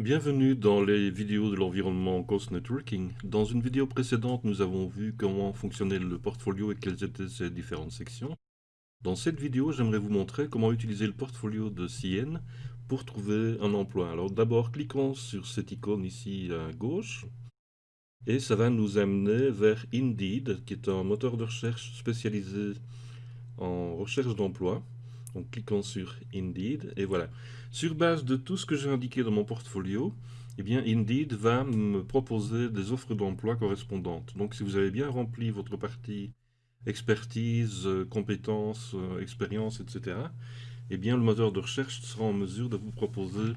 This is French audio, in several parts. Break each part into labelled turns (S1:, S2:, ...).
S1: Bienvenue dans les vidéos de l'environnement Ghost Networking. Dans une vidéo précédente, nous avons vu comment fonctionnait le portfolio et quelles étaient ses différentes sections. Dans cette vidéo, j'aimerais vous montrer comment utiliser le portfolio de CN pour trouver un emploi. Alors d'abord, cliquons sur cette icône ici à gauche. Et ça va nous amener vers Indeed, qui est un moteur de recherche spécialisé en recherche d'emploi. Donc cliquons sur Indeed et voilà. Sur base de tout ce que j'ai indiqué dans mon portfolio, eh bien Indeed va me proposer des offres d'emploi correspondantes. Donc si vous avez bien rempli votre partie expertise, euh, compétences, euh, expérience, etc., eh bien le moteur de recherche sera en mesure de vous proposer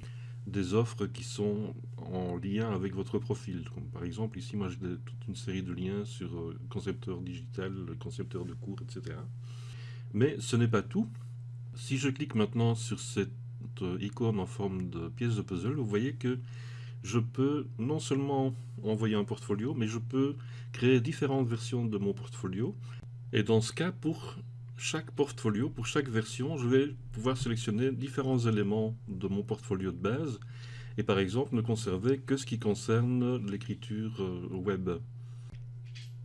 S1: des offres qui sont en lien avec votre profil. Par exemple, ici, moi, j'ai toute une série de liens sur euh, concepteur digital, concepteur de cours, etc. Mais ce n'est pas tout. Si je clique maintenant sur cette euh, icône en forme de pièce de puzzle, vous voyez que je peux non seulement envoyer un portfolio, mais je peux créer différentes versions de mon portfolio. Et dans ce cas, pour chaque portfolio, pour chaque version, je vais pouvoir sélectionner différents éléments de mon portfolio de base et par exemple ne conserver que ce qui concerne l'écriture euh, web.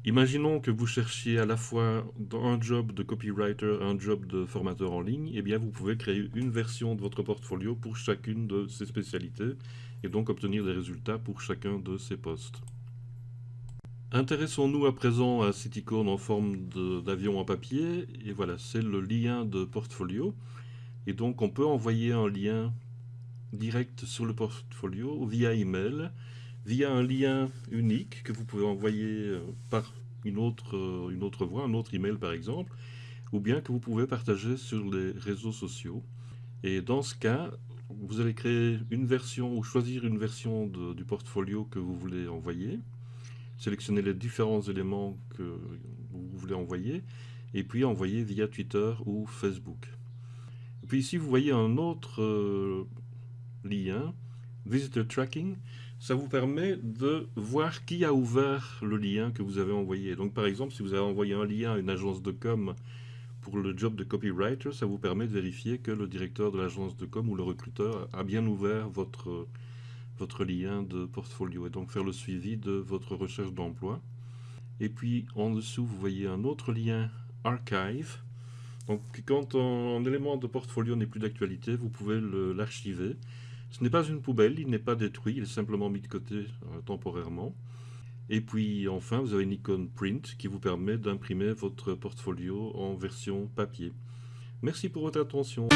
S1: Imaginons que vous cherchiez à la fois un job de copywriter, un job de formateur en ligne, et eh bien vous pouvez créer une version de votre portfolio pour chacune de ces spécialités et donc obtenir des résultats pour chacun de ces postes. Intéressons-nous à présent à cette icône en forme d'avion en papier, et voilà, c'est le lien de portfolio. Et donc on peut envoyer un lien direct sur le portfolio via email, via un lien unique que vous pouvez envoyer euh, par une autre, euh, une autre voie, un autre email par exemple, ou bien que vous pouvez partager sur les réseaux sociaux. Et dans ce cas, vous allez créer une version ou choisir une version du portfolio que vous voulez envoyer sélectionner les différents éléments que vous voulez envoyer, et puis envoyer via Twitter ou Facebook. Et puis ici, vous voyez un autre euh, lien, Visitor Tracking. Ça vous permet de voir qui a ouvert le lien que vous avez envoyé. Donc par exemple, si vous avez envoyé un lien à une agence de com pour le job de copywriter, ça vous permet de vérifier que le directeur de l'agence de com ou le recruteur a bien ouvert votre votre lien de portfolio et donc faire le suivi de votre recherche d'emploi. Et puis en dessous, vous voyez un autre lien Archive. Donc quand un, élément de portfolio n'est plus d'actualité, vous pouvez l'archiver. Ce n'est pas une poubelle, il n'est pas détruit, il est simplement mis de côté euh, temporairement. Et puis enfin, vous avez une icône Print qui vous permet d'imprimer votre portfolio en version papier. Merci pour votre attention.